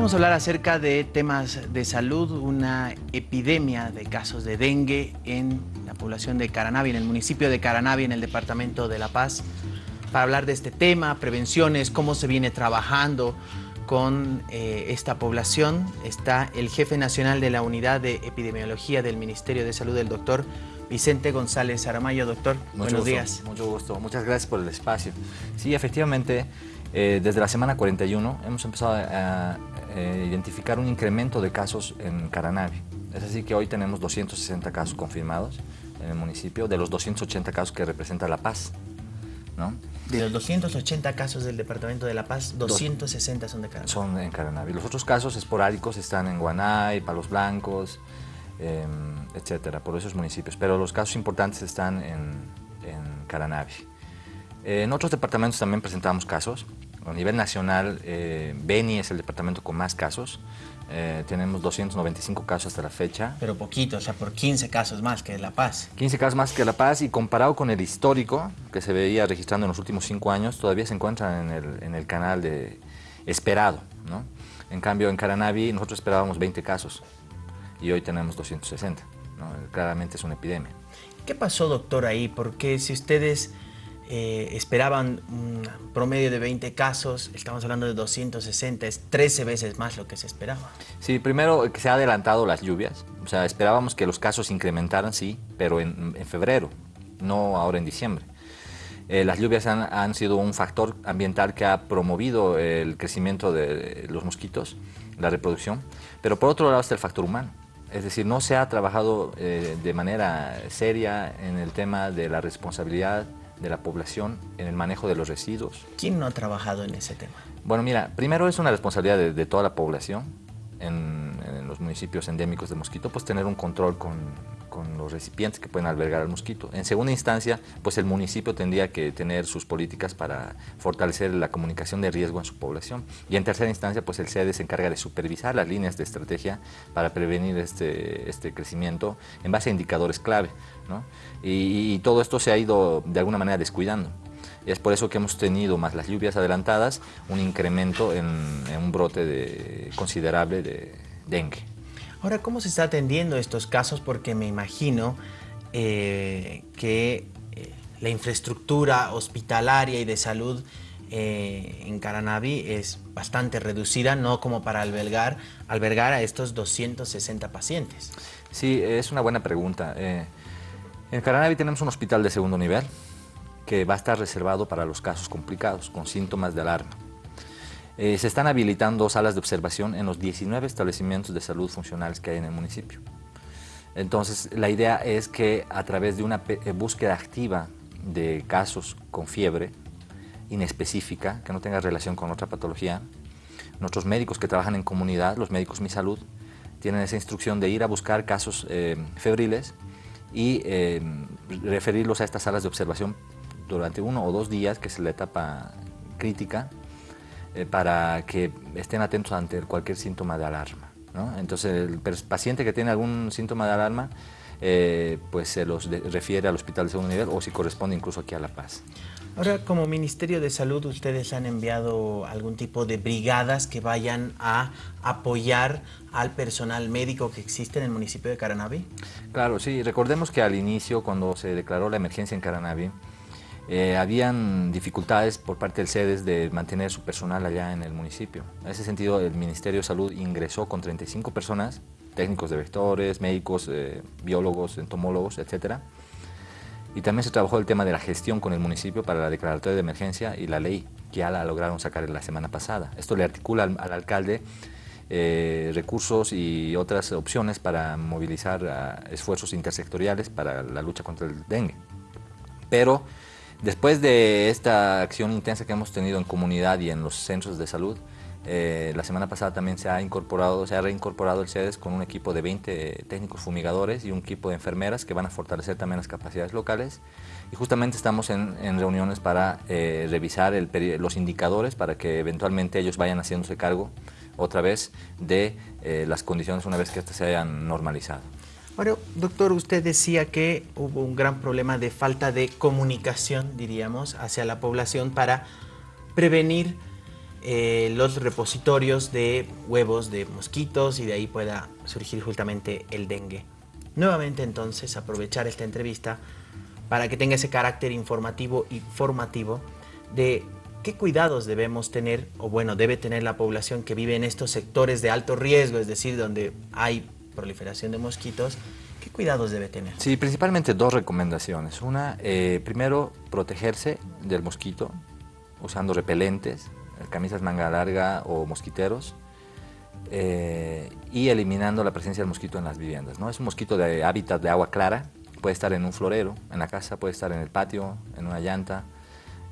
Vamos a hablar acerca de temas de salud, una epidemia de casos de dengue en la población de Caranavi, en el municipio de Caranavi, en el departamento de La Paz. Para hablar de este tema, prevenciones, cómo se viene trabajando con eh, esta población, está el jefe nacional de la Unidad de Epidemiología del Ministerio de Salud, el doctor Vicente González Aramayo. Doctor, buenos días. Mucho gusto, muchas gracias por el espacio. Sí, efectivamente, eh, desde la semana 41 hemos empezado a, eh, identificar un incremento de casos en Caranavi. Es así que hoy tenemos 260 casos confirmados en el municipio, de los 280 casos que representa La Paz. ¿no? De los 280 casos del departamento de La Paz, 260 son de Caranavi. Son en Caranavi. Los otros casos esporádicos están en Guanay, Palos Blancos, em, etcétera, por esos municipios. Pero los casos importantes están en, en Caranavi. En otros departamentos también presentamos casos. A nivel nacional, eh, Beni es el departamento con más casos. Eh, tenemos 295 casos hasta la fecha. Pero poquito, o sea, por 15 casos más que La Paz. 15 casos más que La Paz y comparado con el histórico que se veía registrando en los últimos 5 años, todavía se encuentra en el, en el canal de esperado. ¿no? En cambio, en Caranavi nosotros esperábamos 20 casos y hoy tenemos 260. ¿no? Claramente es una epidemia. ¿Qué pasó, doctor, ahí? Porque si ustedes eh, esperaban un promedio de 20 casos, estamos hablando de 260, es 13 veces más lo que se esperaba. Sí, primero que se ha adelantado las lluvias, o sea, esperábamos que los casos incrementaran, sí, pero en, febrero, no ahora en diciembre. Eh, las lluvias han, han, sido un factor ambiental que ha promovido el crecimiento de los mosquitos, la reproducción, pero por otro lado está el factor humano. Es decir, no se ha trabajado eh, de manera seria en el tema de la responsabilidad de la población en el manejo de los residuos. ¿Quién no ha trabajado en ese tema? Bueno, mira, primero es una responsabilidad de, toda la población en, en, los municipios endémicos de mosquito, pues tener un control con, con los recipientes que pueden albergar al mosquito. En segunda instancia, pues el municipio tendría que tener sus políticas para fortalecer la comunicación de riesgo en su población. Y en tercera instancia, pues el CEDE se encarga de supervisar las líneas de estrategia para prevenir este, este crecimiento en base a indicadores clave. ¿no? Y, todo esto se ha ido de alguna manera descuidando. Es por eso que hemos tenido, más las lluvias adelantadas, un incremento en, en un brote de, considerable de dengue. Ahora, ¿cómo se está atendiendo estos casos? Porque me imagino eh, que eh, la infraestructura hospitalaria y de salud eh, en Caranavi es bastante reducida, no como para albergar, albergar a estos 260 pacientes. Sí, es una buena pregunta. en Caranavi tenemos un hospital de segundo nivel que va a estar reservado para los casos complicados, con síntomas de alarma. Eh, se están habilitando salas de observación en los 19 establecimientos de salud funcionales que hay en el municipio. Entonces, la idea es que a través de una eh, búsqueda activa de casos con fiebre inespecífica, que no tenga relación con otra patología, nuestros médicos que trabajan en comunidad, los médicos Mi Salud, tienen esa instrucción de ir a buscar casos eh, febriles y referirlos a estas salas de observación durante uno o dos días, que es la etapa crítica, eh, para que estén atentos ante cualquier síntoma de alarma. Entonces, el paciente que tiene algún síntoma de alarma, eh, pues se los refiere al hospital de segundo nivel o si corresponde incluso aquí a La Paz. Ahora, como Ministerio de Salud, ¿ustedes han enviado algún tipo de brigadas que vayan a apoyar al personal médico que existe en el municipio de Caranavi? Claro, sí. Recordemos que al inicio, cuando se declaró la emergencia en Caranavi, eh, habían dificultades por parte del CEDES de mantener su personal allá en el municipio. En ese sentido, el Ministerio de Salud ingresó con 35 personas, técnicos de vectores, médicos, eh, biólogos, entomólogos, etc. Y también se trabajó el tema de la gestión con el municipio para la declaratoria de emergencia y la ley, que ya la lograron sacar la semana pasada. Esto le articula al, alcalde eh, recursos y otras opciones para movilizar esfuerzos intersectoriales para la lucha contra el dengue. Pero Después de esta acción intensa que hemos tenido en comunidad y en los centros de salud, eh, la semana pasada también se ha incorporado, se ha reincorporado el CEDES con un equipo de 20 técnicos fumigadores y un equipo de enfermeras que van a fortalecer también las capacidades locales. Y justamente estamos en, reuniones para eh, revisar los indicadores para que eventualmente ellos vayan haciéndose cargo otra vez de eh, las condiciones una vez que estas se hayan normalizado. Bueno, doctor, usted decía que hubo un gran problema de falta de comunicación, diríamos, hacia la población para prevenir eh, los repositorios de huevos de mosquitos y de ahí pueda surgir justamente el dengue. Nuevamente entonces aprovechar esta entrevista para que tenga ese carácter informativo y formativo de qué cuidados debemos tener, o bueno, debe tener la población que vive en estos sectores de alto riesgo, es decir, donde hay proliferación de mosquitos, ¿qué cuidados debe tener? Sí, principalmente dos recomendaciones. Una, eh, primero, protegerse del mosquito usando repelentes, camisas manga larga o mosquiteros, eh, y eliminando la presencia del mosquito en las viviendas. ¿no? Es un mosquito de hábitat de agua clara, puede estar en un florero, en la casa, puede estar en el patio, en una llanta,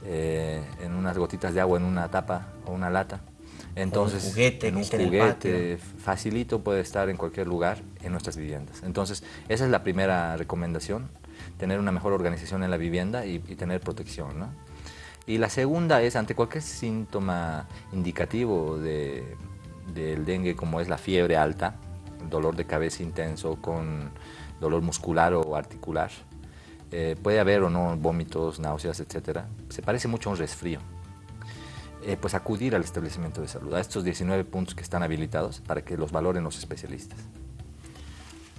eh, en unas gotitas de agua en una tapa o una lata. Entonces, un juguete, en un juguete facilito puede estar en cualquier lugar en nuestras viviendas. Entonces, esa es la primera recomendación, tener una mejor organización en la vivienda y, tener protección. ¿no? Y la segunda es, ante cualquier síntoma indicativo de, del dengue, como es la fiebre alta, dolor de cabeza intenso con dolor muscular o articular, eh, puede haber o no vómitos, náuseas, etc. Se parece mucho a un resfrío. Eh, pues acudir al establecimiento de salud, a estos 19 puntos que están habilitados para que los valoren los especialistas.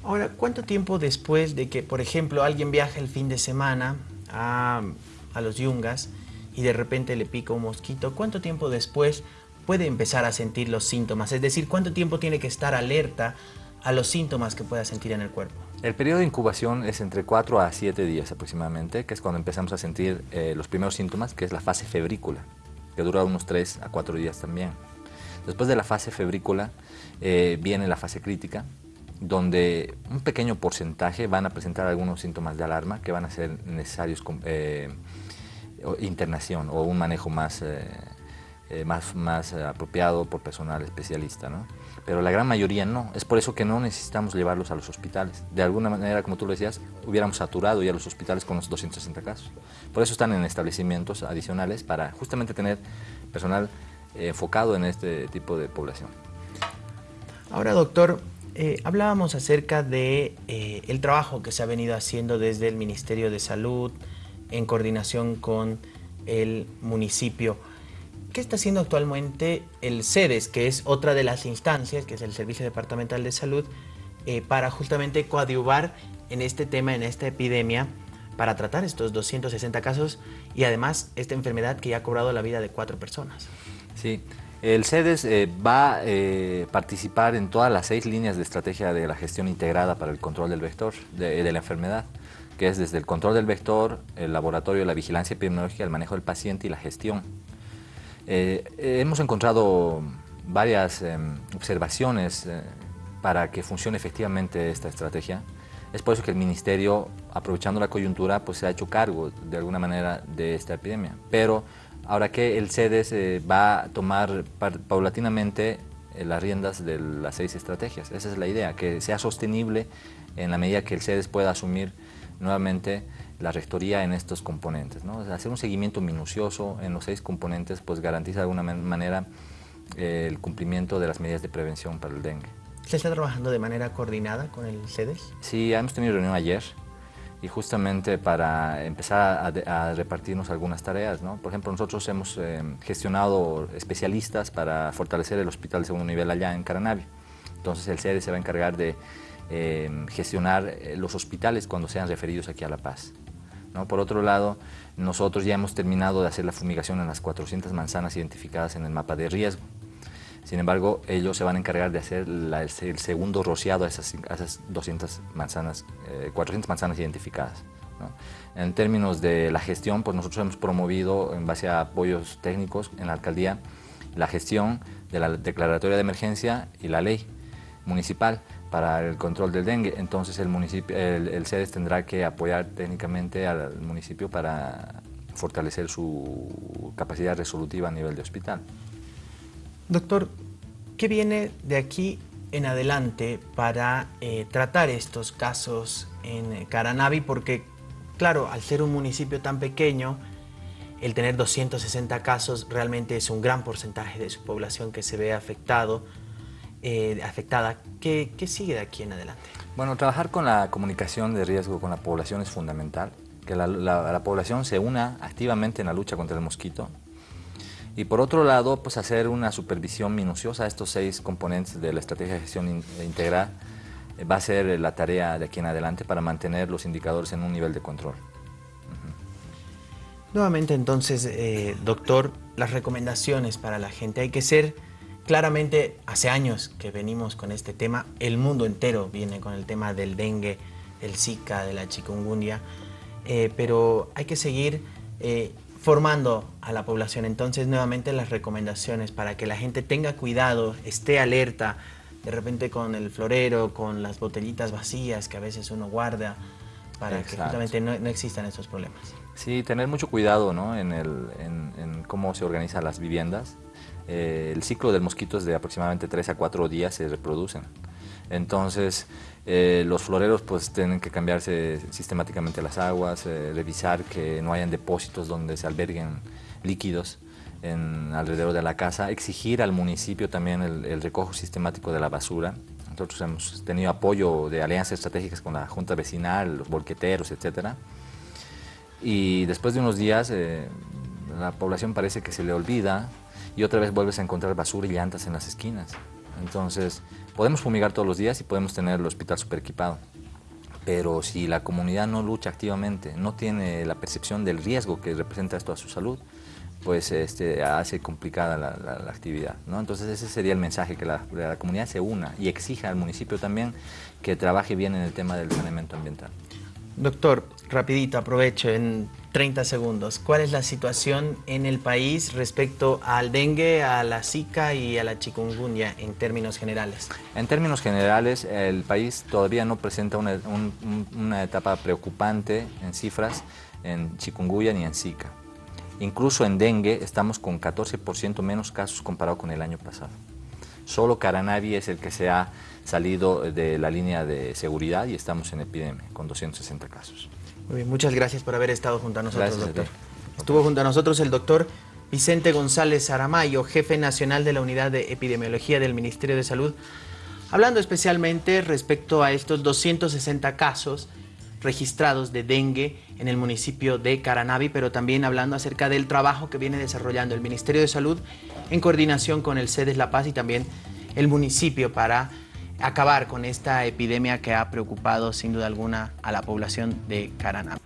Ahora, ¿cuánto tiempo después de que, por ejemplo, alguien viaja el fin de semana a, a los yungas y de repente le pica un mosquito, cuánto tiempo después puede empezar a sentir los síntomas? Es decir, ¿cuánto tiempo tiene que estar alerta a los síntomas que pueda sentir en el cuerpo? El periodo de incubación es entre 4 a 7 días aproximadamente, que es cuando empezamos a sentir eh, los primeros síntomas, que es la fase febrícula, que dura unos 3 a 4 días también. Después de la fase febrícula eh, viene la fase crítica, donde un pequeño porcentaje van a presentar algunos síntomas de alarma que van a ser necesarios eh, internación o un manejo más, más, más apropiado por personal especialista. ¿no? pero la gran mayoría no. Es por eso que no necesitamos llevarlos a los hospitales. De alguna manera, como tú lo decías, hubiéramos saturado ya los hospitales con los 260 casos. Por eso están en establecimientos adicionales para justamente tener personal eh, enfocado en este tipo de población. Ahora, doctor, eh, hablábamos acerca de eh, el trabajo que se ha venido haciendo desde el Ministerio de Salud en coordinación con el municipio. ¿Qué está haciendo actualmente el CEDES, que es otra de las instancias, que es el Servicio Departamental de Salud, eh, para justamente coadyuvar en este tema, en esta epidemia, para tratar estos 260 casos y además esta enfermedad que ya ha cobrado la vida de cuatro personas? Sí, el CEDES eh, va a eh, participar en todas las seis líneas de estrategia de la gestión integrada para el control del vector de, de la enfermedad que es desde el control del vector, el laboratorio, la vigilancia epidemiológica, el manejo del paciente y la gestión. Eh, hemos encontrado varias em, observaciones eh, para que funcione efectivamente esta estrategia. Es por eso que el Ministerio, aprovechando la coyuntura, pues se ha hecho cargo de alguna manera de esta epidemia. Pero ahora que el CEDES eh, va a tomar paulatinamente las riendas de las seis estrategias. Esa es la idea, que sea sostenible en la medida que el CEDES pueda asumir nuevamente la rectoría en estos componentes. ¿no? hacer un seguimiento minucioso en los seis componentes pues garantiza de alguna manera eh, el cumplimiento de las medidas de prevención para el dengue. ¿Se está trabajando de manera coordinada con el CEDES? Sí, hemos tenido reunión ayer y justamente para empezar a, repartirnos algunas tareas. ¿no? Por ejemplo, nosotros hemos eh, gestionado especialistas para fortalecer el hospital de segundo nivel allá en Caranavi. Entonces el CEDES se va a encargar de eh, gestionar los hospitales cuando sean referidos aquí a La Paz. Por otro lado, nosotros ya hemos terminado de hacer la fumigación en las 400 manzanas identificadas en el mapa de riesgo. Sin embargo, ellos se van a encargar de hacer el segundo rociado a esas, 200 manzanas, 400 eh, manzanas identificadas. En términos de la gestión, pues nosotros hemos promovido, en base a apoyos técnicos en la alcaldía, la gestión de la declaratoria de emergencia y la ley municipal para el control del dengue. Entonces el, municipio, el, CEDES tendrá que apoyar técnicamente al municipio para fortalecer su capacidad resolutiva a nivel de hospital. Doctor, ¿qué viene de aquí en adelante para eh, tratar estos casos en Caranavi? Porque, claro, al ser un municipio tan pequeño, el tener 260 casos realmente es un gran porcentaje de su población que se ve afectado eh, afectada. ¿Qué, sigue de aquí en adelante? Bueno, trabajar con la comunicación de riesgo con la población es fundamental, que la, población se una activamente en la lucha contra el mosquito Y por otro lado, pues hacer una supervisión minuciosa de estos seis componentes de la estrategia de gestión integral eh, va a ser la tarea de aquí en adelante para mantener los indicadores en un nivel de control. Nuevamente entonces, eh, doctor, las recomendaciones para la gente. Hay que ser, claramente, hace años que venimos con este tema, el mundo entero viene con el tema del dengue, del Zika, de la chikungunya, eh, pero hay que seguir formando a la población. Entonces, nuevamente las recomendaciones para que la gente tenga cuidado, esté alerta, de repente con el florero, con las botellitas vacías que a veces uno guarda, para que justamente no, existan esos problemas. Sí, tener mucho cuidado ¿no? en, el, en, cómo se organizan las viviendas. Eh, el ciclo del mosquito es de aproximadamente 3 a 4 días se reproducen. Entonces, eh, los floreros pues tienen que cambiarse sistemáticamente las aguas, eh, revisar que no hayan depósitos donde se alberguen líquidos en, alrededor de la casa, exigir al municipio también el, recojo sistemático de la basura. Nosotros hemos tenido apoyo de alianzas estratégicas con la Junta Vecinal, los bolqueteros, etc. Y después de unos días eh, la población parece que se le olvida y otra vez vuelves a encontrar basura y llantas en las esquinas. Entonces, podemos fumigar todos los días y podemos tener el hospital super equipado. Pero si la comunidad no lucha activamente, no tiene la percepción del riesgo que representa esto a su salud, pues este, hace complicada la, actividad. ¿no? Entonces ese sería el mensaje, que la, la, comunidad se una y exija al municipio también que trabaje bien en el tema del saneamiento ambiental. Doctor, rapidito, aprovecho en 30 segundos. ¿Cuál es la situación en el país respecto al dengue, a la zika y a la chikungunya en términos generales? En términos generales, el país todavía no presenta una, una etapa preocupante en cifras en chikungunya ni en zika. Incluso en dengue estamos con 14% menos casos comparado con el año pasado. Solo Caranavi es el que se ha salido de la línea de seguridad y estamos en epidemia con 260 casos. Muy bien, muchas gracias por haber estado junto a nosotros, doctor. Estuvo junto a nosotros el doctor Vicente González Aramayo, jefe nacional de la Unidad de Epidemiología del Ministerio de Salud, hablando especialmente respecto a estos 260 casos registrados de dengue en el municipio de Caranavi, pero también hablando acerca del trabajo que viene desarrollando el Ministerio de Salud en coordinación con el CEDES La Paz y también el municipio para acabar con esta epidemia que ha preocupado sin duda alguna a la población de Caranavi.